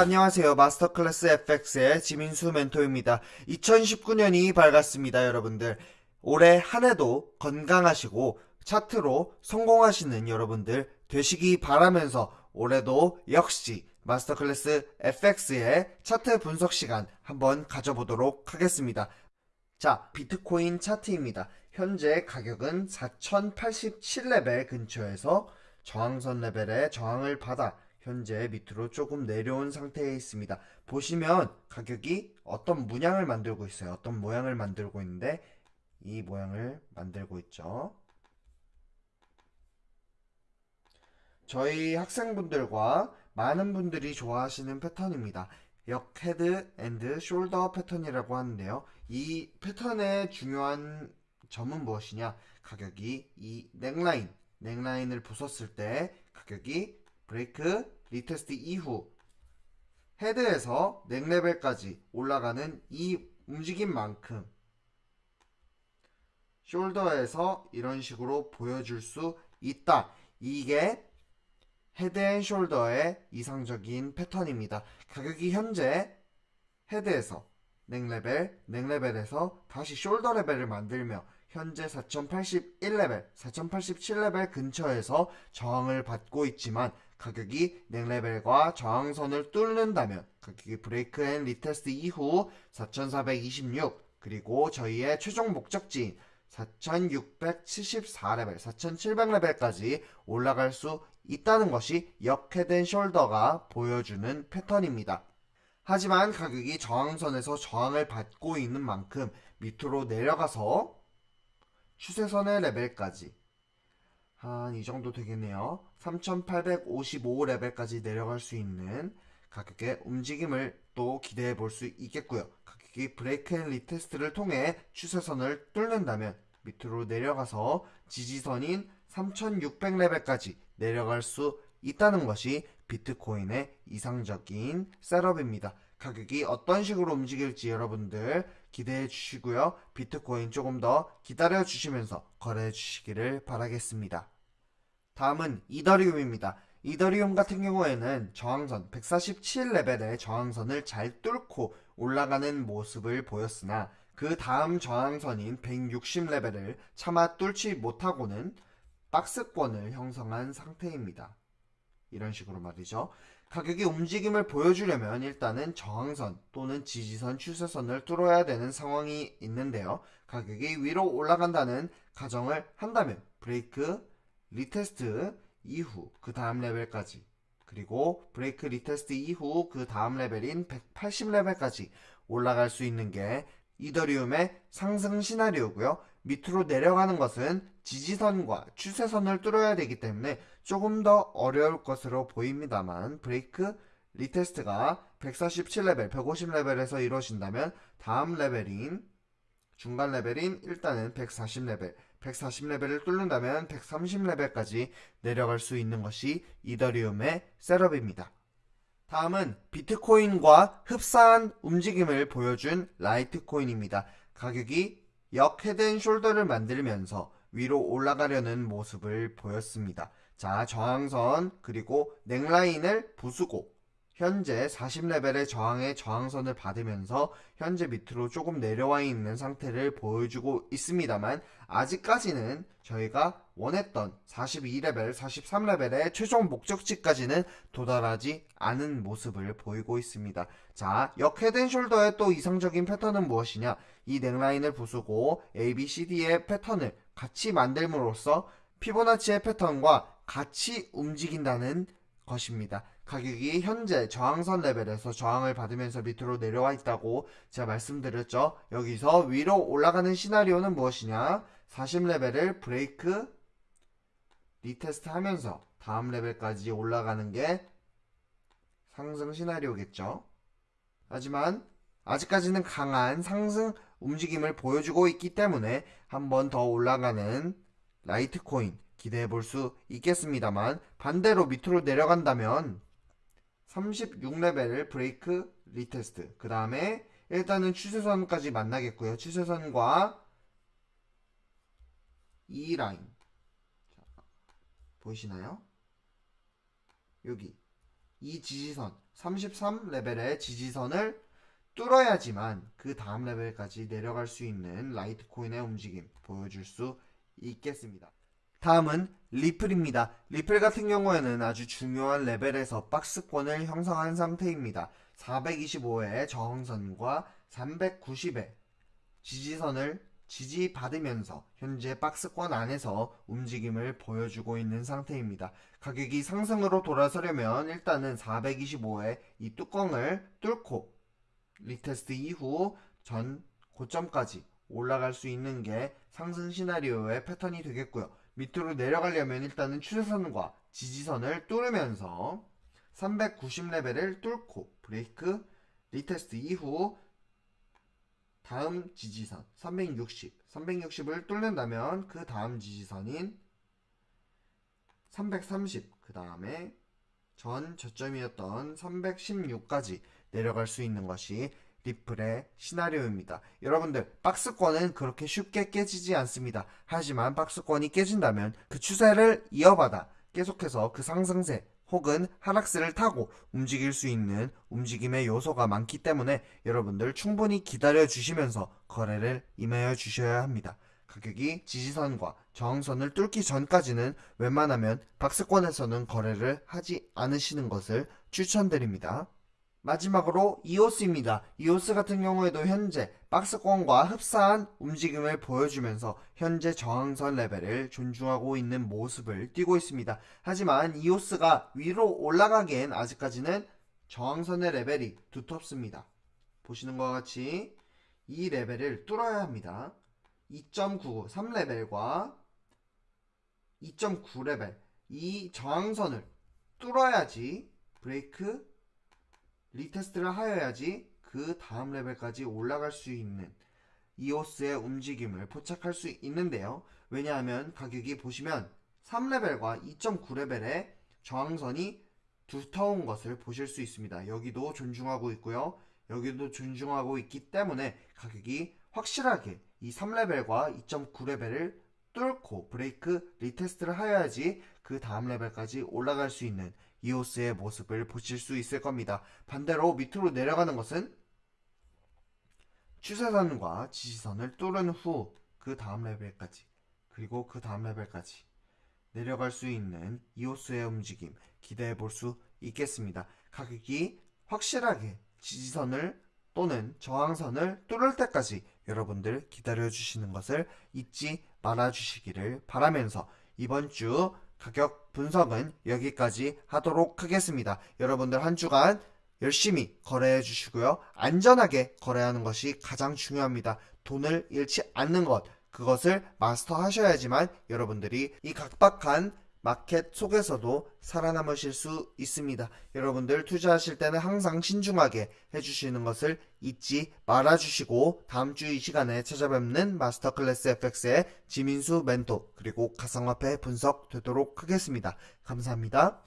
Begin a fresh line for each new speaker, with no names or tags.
안녕하세요. 마스터클래스 FX의 지민수 멘토입니다. 2019년이 밝았습니다, 여러분들. 올해 한 해도 건강하시고 차트로 성공하시는 여러분들 되시기 바라면서 올해도 역시 마스터클래스 FX의 차트 분석 시간 한번 가져보도록 하겠습니다. 자, 비트코인 차트입니다. 현재 가격은 4087레벨 근처에서 저항선 레벨에 저항을 받아 현재 밑으로 조금 내려온 상태에 있습니다. 보시면 가격이 어떤 문양을 만들고 있어요. 어떤 모양을 만들고 있는데 이 모양을 만들고 있죠. 저희 학생분들과 많은 분들이 좋아하시는 패턴입니다. 역 head and shoulder 패턴이라고 하는데요. 이 패턴의 중요한 점은 무엇이냐? 가격이 이 neckline, neckline을 부쉈을 때 가격이 break retest 이후 head에서 neck level까지 올라가는 이 움직임만큼 shoulder에서 이런 식으로 보여줄 수 있다. 이게 head and shoulder의 이상적인 패턴입니다. 가격이 현재 헤드에서 넥레벨, 넥레벨에서 다시 숄더 레벨을 만들며 현재 4081레벨, 4087레벨 근처에서 저항을 받고 있지만 가격이 neck level과 저항선을 뚫는다면 가격이 break and retest 이후 4426 그리고 저희의 최종 목적지인 4674레벨, 4700레벨까지 올라갈 수 있다는 것이 역head shoulder가 보여주는 패턴입니다. 하지만 가격이 저항선에서 저항을 받고 있는 만큼 밑으로 내려가서 추세선의 레벨까지 한 이 정도 되겠네요. 3855레벨까지 내려갈 수 있는 가격의 움직임을 또 기대해 볼 수 있겠고요. 가격이 break and retest를 통해 추세선을 뚫는다면 밑으로 내려가서 지지선인 3600레벨까지 내려갈 수 있다는 것이 비트코인의 이상적인 setup입니다. 가격이 어떤 식으로 움직일지 여러분들 기대해 주시고요. 비트코인 조금 더 기다려 주시면서 거래해 주시기를 바라겠습니다. 다음은 이더리움입니다. 이더리움 같은 경우에는 저항선 147레벨의 저항선을 잘 뚫고 올라가는 모습을 보였으나 그 다음 저항선인 160레벨을 차마 뚫지 못하고는 박스권을 형성한 상태입니다. 이런 식으로 말이죠. 가격이 움직임을 보여주려면 일단은 저항선 또는 지지선 추세선을 뚫어야 되는 상황이 있는데요. 가격이 위로 올라간다는 가정을 한다면 break retest 이후 그 다음 레벨까지 그리고 break retest 이후 그 다음 레벨인 180레벨까지 올라갈 수 있는 게 이더리움의 상승 시나리오고요. 밑으로 내려가는 것은 지지선과 추세선을 뚫어야 되기 때문에 조금 더 어려울 것으로 보입니다만 break retest가 147레벨, 150레벨에서 이루어진다면 다음 레벨인 중간 레벨인 일단은 140레벨, 140레벨을 뚫는다면 130레벨까지 내려갈 수 있는 것이 이더리움의 setup입니다. 다음은 비트코인과 흡사한 움직임을 보여준 라이트코인입니다. 가격이 역 head and shoulder를 만들면서 위로 올라가려는 모습을 보였습니다. 자, 저항선 그리고 neckline을 부수고 현재 40레벨의 저항의 저항선을 받으면서 현재 밑으로 조금 내려와 있는 상태를 보여주고 있습니다만 아직까지는 저희가 원했던 42레벨, 43레벨의 최종 목적지까지는 도달하지 않은 모습을 보이고 있습니다. 자, 역 헤드앤숄더의 또 이상적인 패턴은 무엇이냐? 이 넥라인을 부수고 A, B, C, D의 패턴을 같이 만들므로써 피보나치의 패턴과 같이 움직인다는 것입니다. 가격이 현재 저항선 레벨에서 저항을 받으면서 밑으로 내려와 있다고 제가 말씀드렸죠. 여기서 위로 올라가는 시나리오는 무엇이냐? 40레벨을 break retest 하면서 다음 레벨까지 올라가는 게 상승 시나리오겠죠. 하지만 아직까지는 강한 상승 움직임을 보여주고 있기 때문에 한 번 더 올라가는 라이트코인 기대해 볼 수 있겠습니다만 반대로 밑으로 내려간다면 36레벨을 break retest 그 다음에 일단은 추세선까지 만나겠고요 추세선과 이 라인 자, 보이시나요? 여기 이 지지선 33레벨의 지지선을 뚫어야지만 그 다음 레벨까지 내려갈 수 있는 라이트코인의 움직임 보여줄 수 있겠습니다. 다음은 리플입니다. 리플 같은 경우에는 아주 중요한 레벨에서 박스권을 형성한 상태입니다. 425의 저항선과 390의 지지선을 지지받으면서 현재 박스권 안에서 움직임을 보여주고 있는 상태입니다. 가격이 상승으로 돌아서려면 일단은 425의 이 뚜껑을 뚫고 retest 이후 전 고점까지 올라갈 수 있는 게 상승 시나리오의 패턴이 되겠고요. 밑으로 내려가려면 일단은 추세선과 지지선을 뚫으면서 390레벨을 뚫고 break retest 이후 다음 지지선 360, 360을 뚫는다면 그 다음 지지선인 330, 그 다음에 전 저점이었던 316까지 내려갈 수 있는 것이 리플의 시나리오입니다. 여러분들 박스권은 그렇게 쉽게 깨지지 않습니다. 하지만 박스권이 깨진다면 그 추세를 이어받아 계속해서 그 상승세 혹은 하락세를 타고 움직일 수 있는 움직임의 요소가 많기 때문에 여러분들 충분히 기다려 주시면서 거래를 임하여 주셔야 합니다. 가격이 지지선과 저항선을 뚫기 전까지는 웬만하면 박스권에서는 거래를 하지 않으시는 것을 추천드립니다. 마지막으로 이오스입니다. 이오스 같은 경우에도 현재 박스권과 흡사한 움직임을 보여주면서 현재 저항선 레벨을 존중하고 있는 모습을 띄고 있습니다. 하지만 이오스가 위로 올라가기엔 아직까지는 저항선의 레벨이 두텁습니다. 보시는 것과 같이 이 레벨을 뚫어야 합니다. 2.99, 3레벨과 2.9레벨 이 저항선을 뚫어야지 break retest를 하여야지 그 다음 레벨까지 올라갈 수 있는 이오스의 움직임을 포착할 수 있는데요. 왜냐하면 가격이 보시면 3레벨과 2.9레벨의 저항선이 두터운 것을 보실 수 있습니다. 여기도 존중하고 있고요. 여기도 존중하고 있기 때문에 가격이 확실하게 이 3레벨과 2.9레벨을 뚫고 break retest를 하여야지 그 다음 레벨까지 올라갈 수 있는 이오스의 모습을 보실 수 있을 겁니다. 반대로 밑으로 내려가는 것은 추세선과 지지선을 뚫은 후 그 다음 레벨까지 그리고 그 다음 레벨까지 내려갈 수 있는 이오스의 움직임 기대해 볼 수 있겠습니다. 가격이 확실하게 지지선을 또는 저항선을 뚫을 때까지 여러분들 기다려 주시는 것을 잊지 말아 주시기를 바라면서 이번 주 가격 분석은 여기까지 하도록 하겠습니다. 여러분들 한 주간 열심히 거래해 주시고요. 안전하게 거래하는 것이 가장 중요합니다. 돈을 잃지 않는 것, 그것을 마스터 하셔야지만 여러분들이 이 각박한 마켓 속에서도 살아남으실 수 있습니다. 여러분들 투자하실 때는 항상 신중하게 해주시는 것을 잊지 말아주시고 다음 주 이 시간에 찾아뵙는 마스터 클래스 FX의 지민수 멘토 그리고 가상화폐 분석 되도록 하겠습니다. 감사합니다.